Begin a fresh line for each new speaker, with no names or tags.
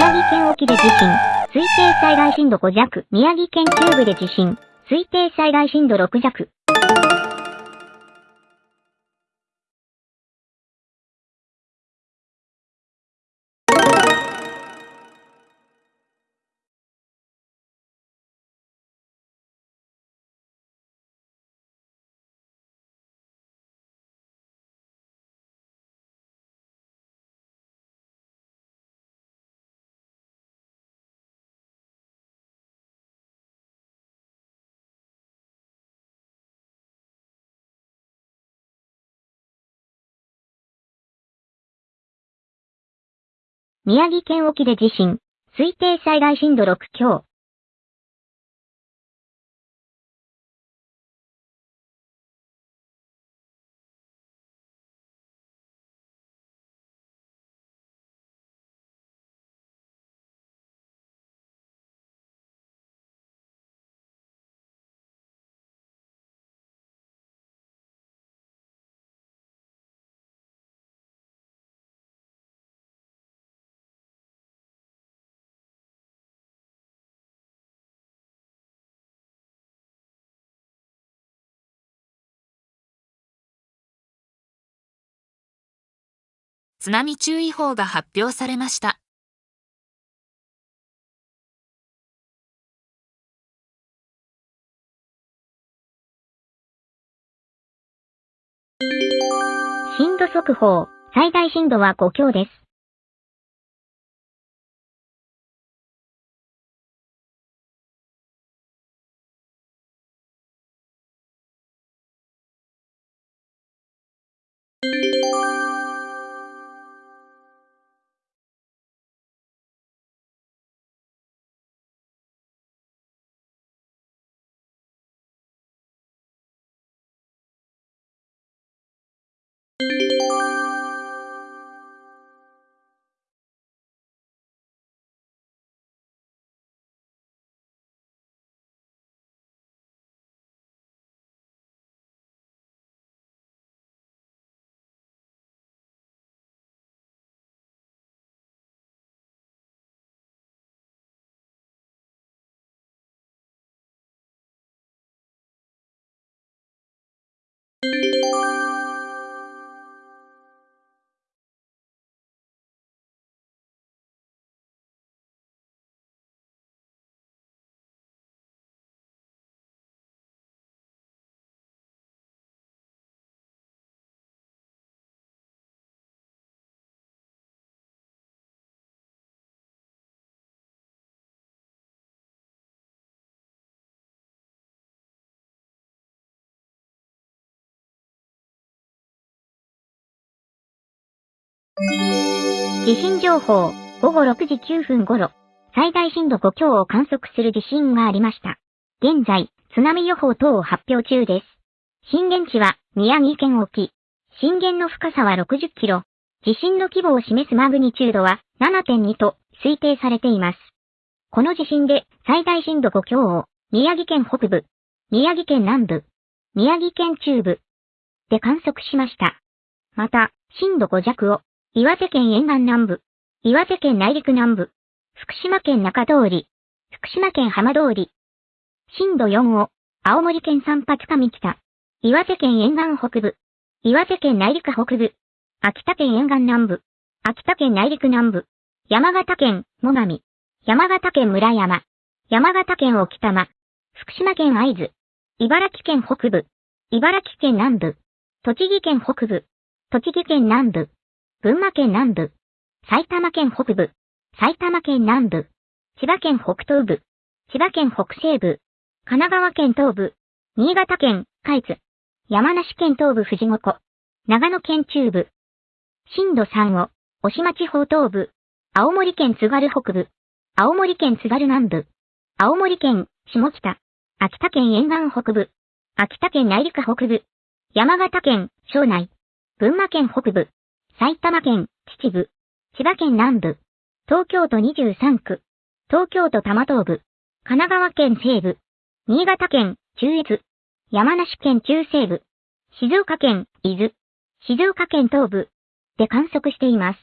宮城県沖で地震。推定災害震度5弱。宮城県中部で地震。推定災害震度6弱。宮城県沖で地震。推定災害震度6強。
津波注意報が発表されました。
震度速報。最大震度は5強です。地震情報、午後6時9分頃、最大震度5強を観測する地震がありました。現在、津波予報等を発表中です。震源地は宮城県沖。震源の深さは60キロ。地震の規模を示すマグニチュードは7.2と推定されています。この地震で最大震度5強を宮城県北部、宮城県南部、宮城県中部で観測しました。また、震度5弱を岩手県沿岸南部、岩手県内陸南部、福島県中通り、福島県浜通り、震度4を、青森県三八上北、岩手県沿岸北部、岩手県内陸北部、秋田県沿岸南部、秋田県内陸南部、山形県最上、山形県村山、山形県沖玉、福島県会津、茨城県北部、茨城県南部、栃木県北部、栃木県南部、群馬県南部、埼玉県北部、埼玉県南部、千葉県北東部、千葉県北西部、神奈川県東部、新潟県海津、山梨県東部。富士五湖、長野県中部、震度3を、押島地方東部、青森県津軽北部、青森県津軽南部、青森県下北、秋田県沿岸北部、秋田県内陸北部、山形県庄内、群馬県北部、埼玉県秩父、千葉県南部、東京都23区、東京都多摩東部、神奈川県西部、新潟県中越、山梨県中西部、静岡県伊豆、静岡県東部で観測しています。